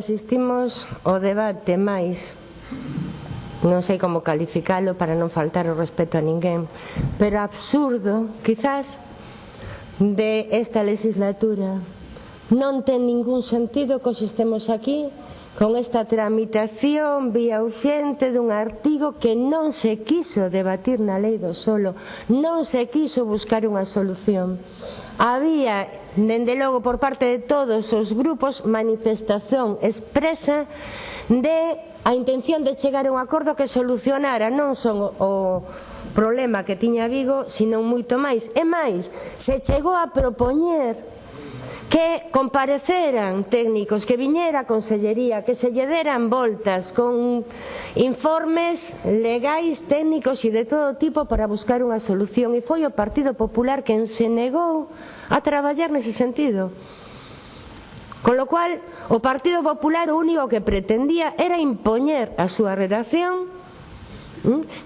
Asistimos ao debate máis non sei como calificalo para non faltar o respeto a ninguén, pero absurdo, quizás, de esta legislatura. Non ten ningún sentido que os estemos aquí con esta tramitación vía ausente dun artigo que non se quiso debatir na lei do solo, non se quiso buscar unha solución había, dende logo por parte de todos os grupos, manifestación expresa de a intención de chegar a un acordo que solucionara non son o problema que tiña Vigo, sino moito máis. E máis, se chegou a propoñer que compareceran técnicos, que viñera a Consellería, que se lle deran voltas con informes legais, técnicos e de todo tipo para buscar unha solución. E foi o Partido Popular quen se negou a traballar nese sentido. Con lo cual, o Partido Popular o único que pretendía era impoñer a súa redacción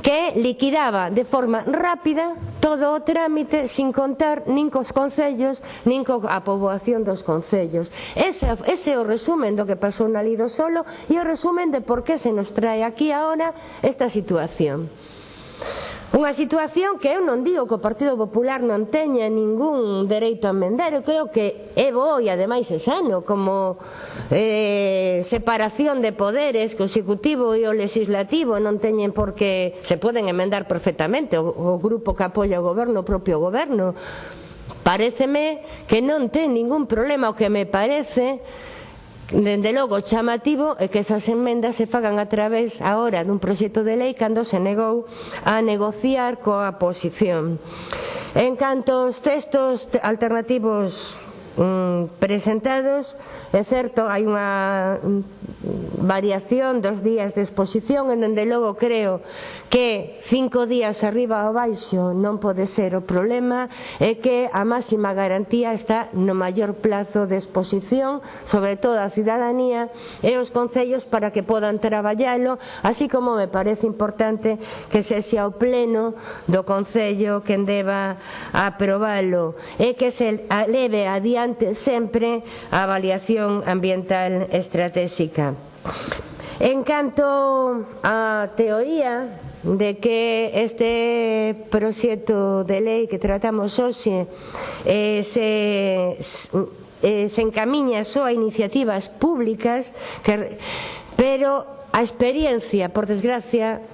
que liquidaba de forma rápida todo o trámite sin contar nin cos concellos nin coa poboación dos concellos. Ese, ese é o resumen do que pasou na Lido Solo e o resumen de por que se nos trae aquí ahora esta situación. Unha situación que eu non digo que o Partido Popular non teña ningún dereito a emendar, eu creo que é bo e ademais é sano como eh, separación de poderes que o Executivo e o Legislativo non teñen porque se poden emendar perfectamente o, o grupo que apoia o goberno, o propio goberno. Pareceme que non ten ningún problema o que me parece Dende logo, chamativo é que esas enmendas se fagan a través agora dun proxecto de lei cando se negou a negociar coa oposición. En canto aos textos alternativos mm, presentados. É certo, hai unha variación dos días de exposición en donde logo creo que cinco días arriba ou baixo non pode ser o problema e que a máxima garantía está no maior plazo de exposición sobre todo a cidadanía e os concellos para que podan traballalo así como me parece importante que se xa o pleno do Concello quen deba aprobalo e que se leve a día importante sempre a avaliación ambiental estratégica. En canto á teoría de que este proxecto de lei que tratamos hoxe eh, se, eh, se encamiña só a iniciativas públicas que, pero a experiencia, por desgracia,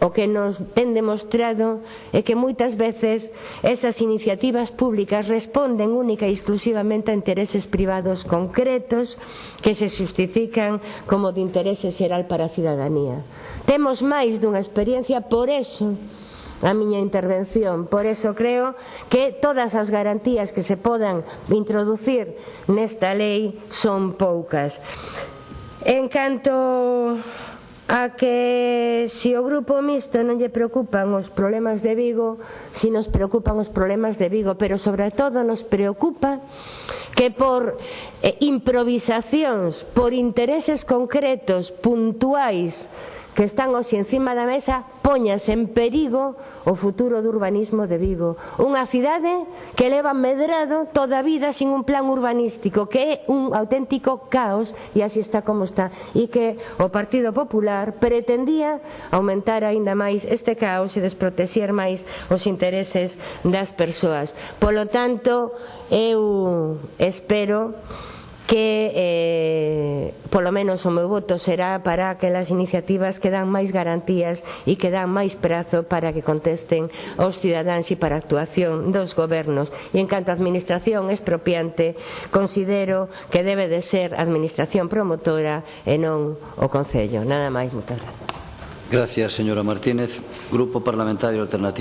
o que nos ten demostrado é que moitas veces esas iniciativas públicas responden única e exclusivamente a intereses privados concretos que se justifican como de interese xeral para a cidadanía. Temos máis dunha experiencia, por eso a miña intervención. Por eso creo que todas as garantías que se podan introducir nesta lei son poucas. En canto a que se si o grupo mixto non lle preocupan os problemas de Vigo, si nos preocupan os problemas de Vigo, pero sobre todo nos preocupa que por eh, improvisacións, por intereses concretos, puntuais, que están hoxe encima da mesa poñas en perigo o futuro do urbanismo de Vigo. Unha cidade que leva medrado toda a vida sin un plan urbanístico, que é un auténtico caos e así está como está. E que o Partido Popular pretendía aumentar aínda máis este caos e desprotexer máis os intereses das persoas. Polo tanto, eu espero que eh, polo menos o meu voto será para aquelas iniciativas que dan máis garantías e que dan máis prazo para que contesten aos cidadáns e para a actuación dos gobernos e en canto a administración expropiante considero que debe de ser a administración promotora e non o Concello nada máis, moitas grazas Gracias, señora Martínez. Grupo Parlamentario Alternativo.